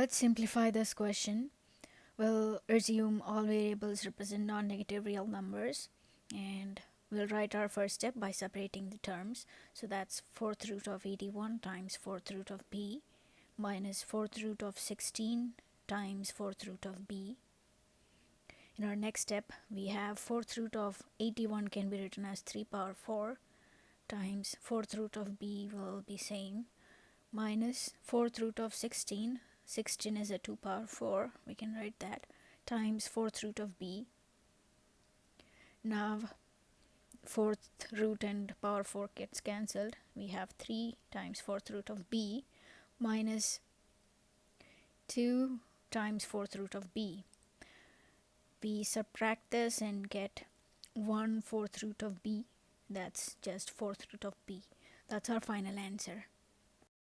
Let's simplify this question. We'll assume all variables represent non-negative real numbers and we'll write our first step by separating the terms. So that's 4th root of 81 times 4th root of b minus 4th root of 16 times 4th root of b. In our next step, we have 4th root of 81 can be written as 3 power 4 times 4th root of b will be same minus 4th root of 16 16 is a 2 power 4 we can write that times 4th root of b. Now 4th root and power 4 gets cancelled. We have 3 times 4th root of b minus 2 times 4th root of b. We subtract this and get 1 4th root of b. That's just 4th root of b. That's our final answer